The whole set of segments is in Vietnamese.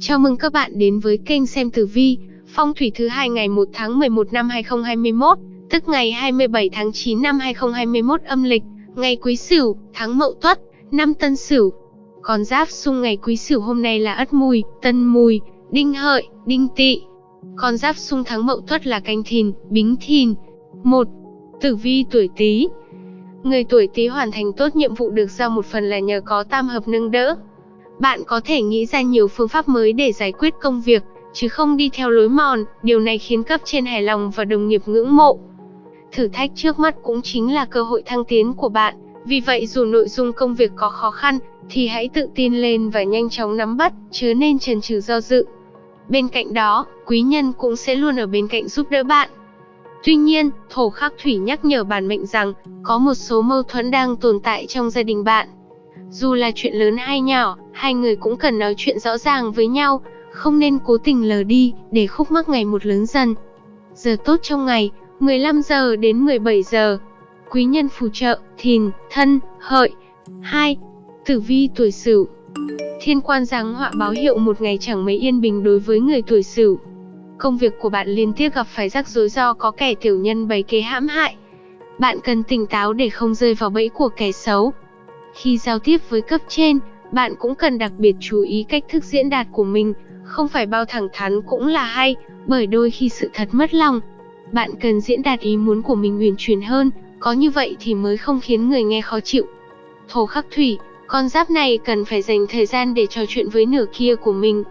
Chào mừng các bạn đến với kênh xem tử vi, phong thủy thứ hai ngày 1 tháng 11 năm 2021, tức ngày 27 tháng 9 năm 2021 âm lịch, ngày Quý Sửu, tháng Mậu Tuất, năm Tân Sửu. Con giáp xung ngày Quý Sửu hôm nay là Ất Mùi, Tân Mùi, Đinh Hợi, Đinh Tỵ. Con giáp xung tháng Mậu Tuất là Canh Thìn, Bính Thìn. 1. Tử vi tuổi Tý. Người tuổi Tý hoàn thành tốt nhiệm vụ được giao một phần là nhờ có tam hợp nâng đỡ, bạn có thể nghĩ ra nhiều phương pháp mới để giải quyết công việc, chứ không đi theo lối mòn, điều này khiến cấp trên hài lòng và đồng nghiệp ngưỡng mộ. Thử thách trước mắt cũng chính là cơ hội thăng tiến của bạn, vì vậy dù nội dung công việc có khó khăn, thì hãy tự tin lên và nhanh chóng nắm bắt, chứ nên chần chừ do dự. Bên cạnh đó, quý nhân cũng sẽ luôn ở bên cạnh giúp đỡ bạn. Tuy nhiên, thổ khắc thủy nhắc nhở bản mệnh rằng, có một số mâu thuẫn đang tồn tại trong gia đình bạn. Dù là chuyện lớn hay nhỏ, hai người cũng cần nói chuyện rõ ràng với nhau, không nên cố tình lờ đi, để khúc mắc ngày một lớn dần. Giờ tốt trong ngày, 15 giờ đến 17 giờ. Quý nhân phù trợ, thìn, thân, hợi. 2. Tử vi tuổi sửu Thiên quan giáng họa báo hiệu một ngày chẳng mấy yên bình đối với người tuổi sửu. Công việc của bạn liên tiếp gặp phải rắc rối do có kẻ tiểu nhân bày kế hãm hại. Bạn cần tỉnh táo để không rơi vào bẫy của kẻ xấu. Khi giao tiếp với cấp trên, bạn cũng cần đặc biệt chú ý cách thức diễn đạt của mình, không phải bao thẳng thắn cũng là hay, bởi đôi khi sự thật mất lòng. Bạn cần diễn đạt ý muốn của mình uyển chuyển hơn, có như vậy thì mới không khiến người nghe khó chịu. Thổ khắc thủy, con giáp này cần phải dành thời gian để trò chuyện với nửa kia của mình.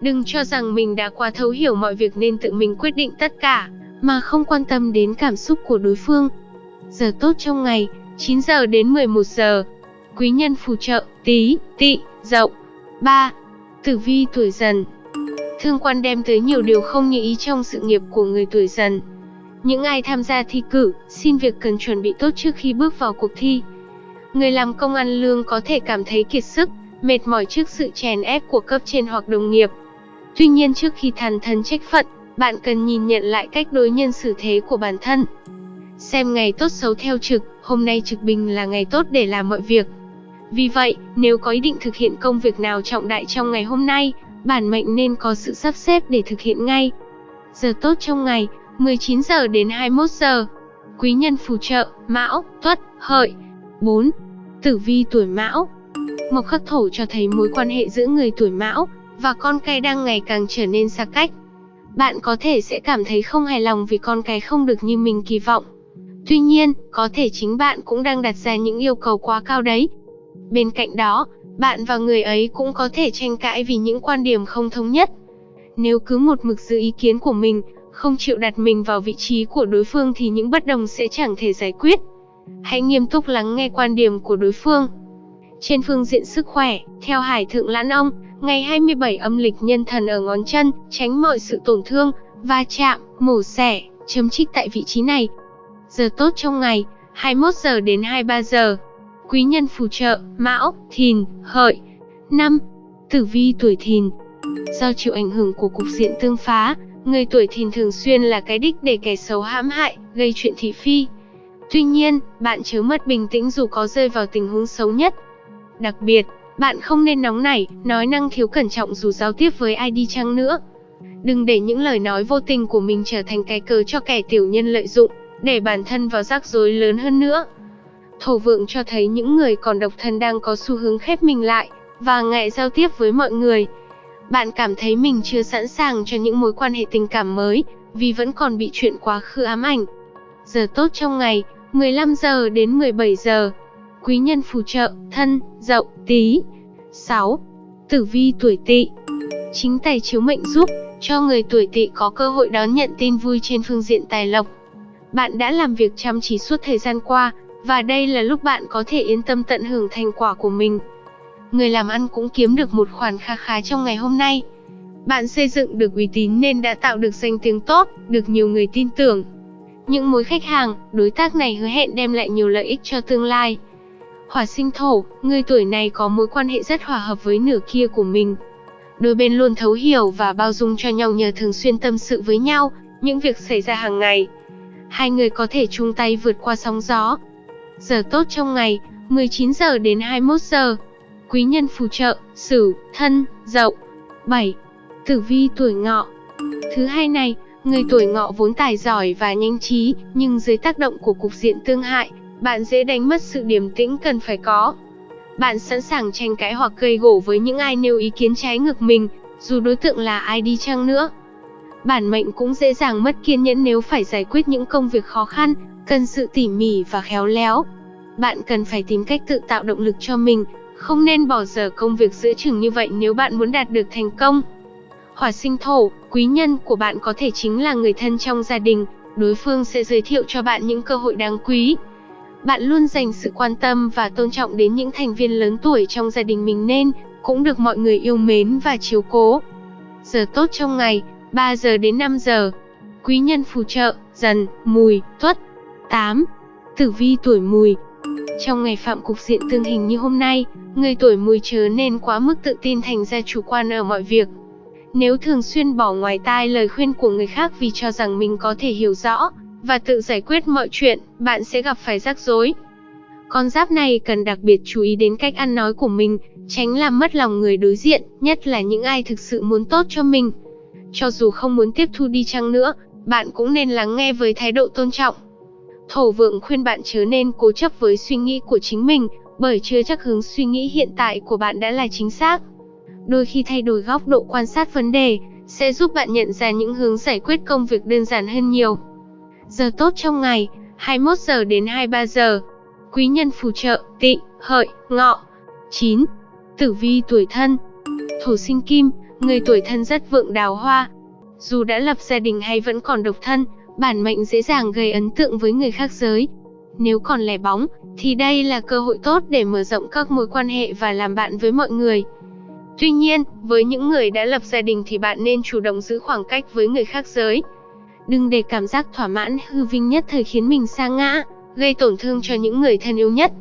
Đừng cho rằng mình đã quá thấu hiểu mọi việc nên tự mình quyết định tất cả, mà không quan tâm đến cảm xúc của đối phương. Giờ tốt trong ngày, 9 giờ đến 11 giờ quý nhân phù trợ, tí, tị, dậu. 3. Tử vi tuổi dần Thương quan đem tới nhiều điều không như ý trong sự nghiệp của người tuổi dần. Những ai tham gia thi cử, xin việc cần chuẩn bị tốt trước khi bước vào cuộc thi. Người làm công ăn lương có thể cảm thấy kiệt sức, mệt mỏi trước sự chèn ép của cấp trên hoặc đồng nghiệp. Tuy nhiên trước khi than thân trách phận, bạn cần nhìn nhận lại cách đối nhân xử thế của bản thân. Xem ngày tốt xấu theo trực, hôm nay trực bình là ngày tốt để làm mọi việc. Vì vậy, nếu có ý định thực hiện công việc nào trọng đại trong ngày hôm nay, bản mệnh nên có sự sắp xếp để thực hiện ngay. Giờ tốt trong ngày, 19 giờ đến 21 giờ. Quý nhân phù trợ, Mão, Tuất, Hợi. 4. Tử vi tuổi Mão. Mộc khắc thổ cho thấy mối quan hệ giữa người tuổi Mão và con cái đang ngày càng trở nên xa cách. Bạn có thể sẽ cảm thấy không hài lòng vì con cái không được như mình kỳ vọng. Tuy nhiên, có thể chính bạn cũng đang đặt ra những yêu cầu quá cao đấy, Bên cạnh đó, bạn và người ấy cũng có thể tranh cãi vì những quan điểm không thống nhất. Nếu cứ một mực giữ ý kiến của mình, không chịu đặt mình vào vị trí của đối phương thì những bất đồng sẽ chẳng thể giải quyết. Hãy nghiêm túc lắng nghe quan điểm của đối phương. Trên phương diện sức khỏe, theo Hải Thượng Lãn Ông, ngày 27 âm lịch nhân thần ở ngón chân, tránh mọi sự tổn thương, va chạm, mổ xẻ, chấm trích tại vị trí này. Giờ tốt trong ngày, 21 giờ đến 23 giờ. Quý nhân phù trợ, Mão, Thìn, Hợi. 5. Tử vi tuổi Thìn. Do chịu ảnh hưởng của cục diện tương phá, người tuổi Thìn thường xuyên là cái đích để kẻ xấu hãm hại, gây chuyện thị phi. Tuy nhiên, bạn chớ mất bình tĩnh dù có rơi vào tình huống xấu nhất. Đặc biệt, bạn không nên nóng nảy, nói năng thiếu cẩn trọng dù giao tiếp với ai đi chăng nữa. Đừng để những lời nói vô tình của mình trở thành cái cớ cho kẻ tiểu nhân lợi dụng, để bản thân vào rắc rối lớn hơn nữa. Thổ vượng cho thấy những người còn độc thân đang có xu hướng khép mình lại, và ngại giao tiếp với mọi người. Bạn cảm thấy mình chưa sẵn sàng cho những mối quan hệ tình cảm mới, vì vẫn còn bị chuyện quá khứ ám ảnh. Giờ tốt trong ngày, 15 giờ đến 17 giờ. Quý nhân phù trợ, thân, dậu, tí. 6. Tử vi tuổi tỵ Chính tài chiếu mệnh giúp cho người tuổi tỵ có cơ hội đón nhận tin vui trên phương diện tài lộc. Bạn đã làm việc chăm chỉ suốt thời gian qua, và đây là lúc bạn có thể yên tâm tận hưởng thành quả của mình. Người làm ăn cũng kiếm được một khoản kha khá trong ngày hôm nay. Bạn xây dựng được uy tín nên đã tạo được danh tiếng tốt, được nhiều người tin tưởng. Những mối khách hàng, đối tác này hứa hẹn đem lại nhiều lợi ích cho tương lai. Hỏa sinh thổ, người tuổi này có mối quan hệ rất hòa hợp với nửa kia của mình. Đôi bên luôn thấu hiểu và bao dung cho nhau nhờ thường xuyên tâm sự với nhau, những việc xảy ra hàng ngày. Hai người có thể chung tay vượt qua sóng gió, Giờ tốt trong ngày, 19 giờ đến 21 giờ. Quý nhân phù trợ, Sửu, Thân, Dậu. 7. Tử vi tuổi ngọ Thứ hai này, người tuổi ngọ vốn tài giỏi và nhanh trí, nhưng dưới tác động của cục diện tương hại, bạn dễ đánh mất sự điềm tĩnh cần phải có. Bạn sẵn sàng tranh cãi hoặc gây gổ với những ai nêu ý kiến trái ngược mình, dù đối tượng là ai đi chăng nữa. Bản mệnh cũng dễ dàng mất kiên nhẫn nếu phải giải quyết những công việc khó khăn, cần sự tỉ mỉ và khéo léo. Bạn cần phải tìm cách tự tạo động lực cho mình, không nên bỏ dở công việc giữa chừng như vậy nếu bạn muốn đạt được thành công. Hỏa sinh thổ, quý nhân của bạn có thể chính là người thân trong gia đình, đối phương sẽ giới thiệu cho bạn những cơ hội đáng quý. Bạn luôn dành sự quan tâm và tôn trọng đến những thành viên lớn tuổi trong gia đình mình nên cũng được mọi người yêu mến và chiếu cố. Giờ tốt trong ngày, 3 giờ đến 5 giờ. Quý nhân phù trợ, dần, mùi, tuất. 8. Tử vi tuổi mùi Trong ngày phạm cục diện tương hình như hôm nay, người tuổi mùi chớ nên quá mức tự tin thành ra chủ quan ở mọi việc. Nếu thường xuyên bỏ ngoài tai lời khuyên của người khác vì cho rằng mình có thể hiểu rõ và tự giải quyết mọi chuyện, bạn sẽ gặp phải rắc rối. Con giáp này cần đặc biệt chú ý đến cách ăn nói của mình, tránh làm mất lòng người đối diện, nhất là những ai thực sự muốn tốt cho mình. Cho dù không muốn tiếp thu đi chăng nữa, bạn cũng nên lắng nghe với thái độ tôn trọng. Thổ vượng khuyên bạn chớ nên cố chấp với suy nghĩ của chính mình, bởi chưa chắc hướng suy nghĩ hiện tại của bạn đã là chính xác. Đôi khi thay đổi góc độ quan sát vấn đề, sẽ giúp bạn nhận ra những hướng giải quyết công việc đơn giản hơn nhiều. Giờ tốt trong ngày, 21 giờ đến 23 giờ. Quý nhân phù trợ, tị, hợi, ngọ. 9. Tử vi tuổi thân Thổ sinh kim, người tuổi thân rất vượng đào hoa. Dù đã lập gia đình hay vẫn còn độc thân, bản mệnh dễ dàng gây ấn tượng với người khác giới. Nếu còn lẻ bóng, thì đây là cơ hội tốt để mở rộng các mối quan hệ và làm bạn với mọi người. Tuy nhiên, với những người đã lập gia đình thì bạn nên chủ động giữ khoảng cách với người khác giới. Đừng để cảm giác thỏa mãn hư vinh nhất thời khiến mình sa ngã, gây tổn thương cho những người thân yêu nhất.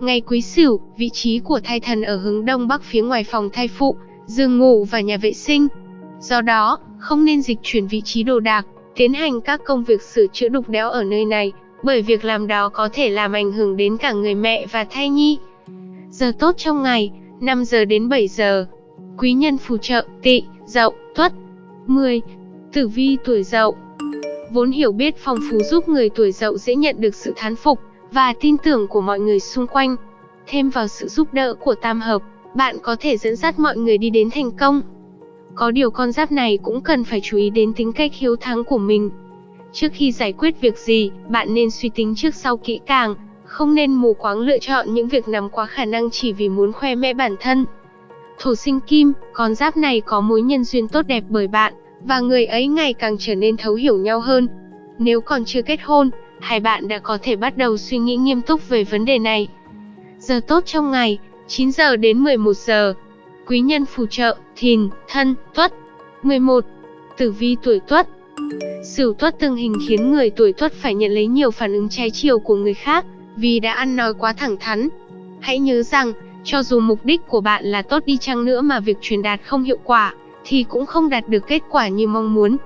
Ngày Quý Sửu, vị trí của thai thần ở hướng đông bắc phía ngoài phòng thai phụ, giường ngủ và nhà vệ sinh. Do đó, không nên dịch chuyển vị trí đồ đạc, tiến hành các công việc sửa chữa đục đẽo ở nơi này, bởi việc làm đó có thể làm ảnh hưởng đến cả người mẹ và thai nhi. Giờ tốt trong ngày, 5 giờ đến 7 giờ. Quý nhân phù trợ, tị, dậu, tuất. 10. Tử vi tuổi dậu Vốn hiểu biết phong phú giúp người tuổi dậu dễ nhận được sự thán phục và tin tưởng của mọi người xung quanh. Thêm vào sự giúp đỡ của tam hợp, bạn có thể dẫn dắt mọi người đi đến thành công. Có điều con giáp này cũng cần phải chú ý đến tính cách hiếu thắng của mình. Trước khi giải quyết việc gì, bạn nên suy tính trước sau kỹ càng, không nên mù quáng lựa chọn những việc nằm quá khả năng chỉ vì muốn khoe mẽ bản thân. Thổ sinh kim, con giáp này có mối nhân duyên tốt đẹp bởi bạn, và người ấy ngày càng trở nên thấu hiểu nhau hơn. Nếu còn chưa kết hôn, hai bạn đã có thể bắt đầu suy nghĩ nghiêm túc về vấn đề này. Giờ tốt trong ngày, 9 giờ đến 11 giờ. Quý nhân phù trợ, thìn, thân, tuất. 11. Tử vi tuổi tuất Sửu tuất tương hình khiến người tuổi tuất phải nhận lấy nhiều phản ứng trái chiều của người khác, vì đã ăn nói quá thẳng thắn. Hãy nhớ rằng, cho dù mục đích của bạn là tốt đi chăng nữa mà việc truyền đạt không hiệu quả, thì cũng không đạt được kết quả như mong muốn.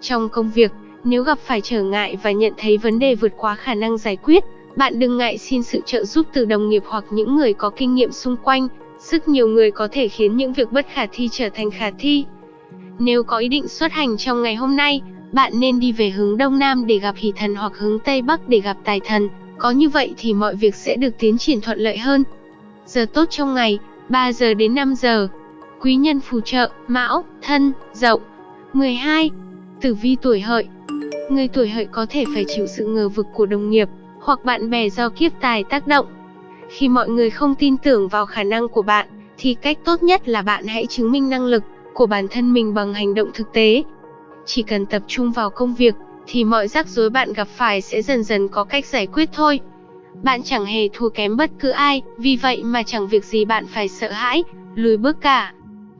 Trong công việc, nếu gặp phải trở ngại và nhận thấy vấn đề vượt quá khả năng giải quyết, bạn đừng ngại xin sự trợ giúp từ đồng nghiệp hoặc những người có kinh nghiệm xung quanh. Sức nhiều người có thể khiến những việc bất khả thi trở thành khả thi. Nếu có ý định xuất hành trong ngày hôm nay, bạn nên đi về hướng Đông Nam để gặp hỷ thần hoặc hướng Tây Bắc để gặp tài thần. Có như vậy thì mọi việc sẽ được tiến triển thuận lợi hơn. Giờ tốt trong ngày, 3 giờ đến 5 giờ. Quý nhân phù trợ, Mão, Thân, Dậu. 12. Tử vi tuổi hợi Người tuổi hợi có thể phải chịu sự ngờ vực của đồng nghiệp, hoặc bạn bè do kiếp tài tác động. Khi mọi người không tin tưởng vào khả năng của bạn, thì cách tốt nhất là bạn hãy chứng minh năng lực của bản thân mình bằng hành động thực tế. Chỉ cần tập trung vào công việc, thì mọi rắc rối bạn gặp phải sẽ dần dần có cách giải quyết thôi. Bạn chẳng hề thua kém bất cứ ai, vì vậy mà chẳng việc gì bạn phải sợ hãi, lùi bước cả.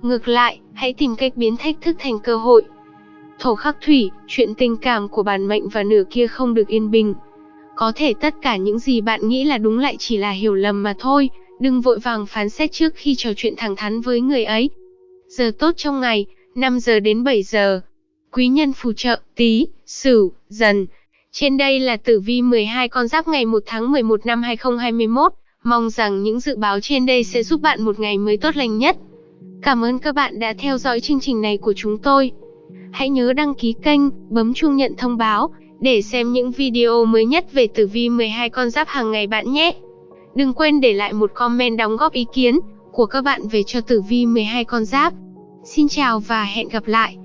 Ngược lại, hãy tìm cách biến thách thức thành cơ hội. Thổ khắc thủy, chuyện tình cảm của bản mệnh và nửa kia không được yên bình. Có thể tất cả những gì bạn nghĩ là đúng lại chỉ là hiểu lầm mà thôi, đừng vội vàng phán xét trước khi trò chuyện thẳng thắn với người ấy. Giờ tốt trong ngày, 5 giờ đến 7 giờ. Quý nhân phù trợ, tí, sửu, dần. Trên đây là tử vi 12 con giáp ngày 1 tháng 11 năm 2021. Mong rằng những dự báo trên đây sẽ giúp bạn một ngày mới tốt lành nhất. Cảm ơn các bạn đã theo dõi chương trình này của chúng tôi. Hãy nhớ đăng ký kênh, bấm chuông nhận thông báo để xem những video mới nhất về tử vi 12 con giáp hàng ngày bạn nhé. Đừng quên để lại một comment đóng góp ý kiến của các bạn về cho tử vi 12 con giáp. Xin chào và hẹn gặp lại.